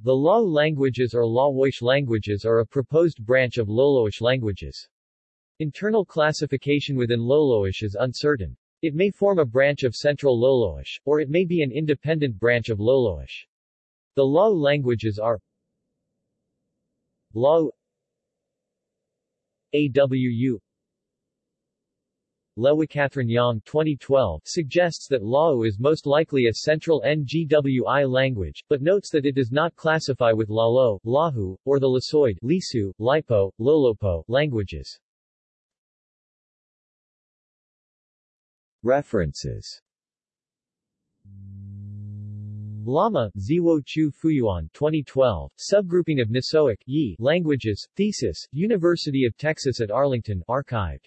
The Lao languages or Laoish languages are a proposed branch of Loloish languages. Internal classification within Loloish is uncertain. It may form a branch of Central Loloish, or it may be an independent branch of Loloish. The Lao languages are Lao AWU Lewa Cathryn Yang 2012 suggests that Lao is most likely a central NGWI language, but notes that it does not classify with Lalo, Lahu, or the Lasoid Lisu, Lipo, Lolopo languages. References Lama, Ziwo Chu Fuyuan 2012, Subgrouping of Nisoic Yi languages, Thesis, University of Texas at Arlington archived.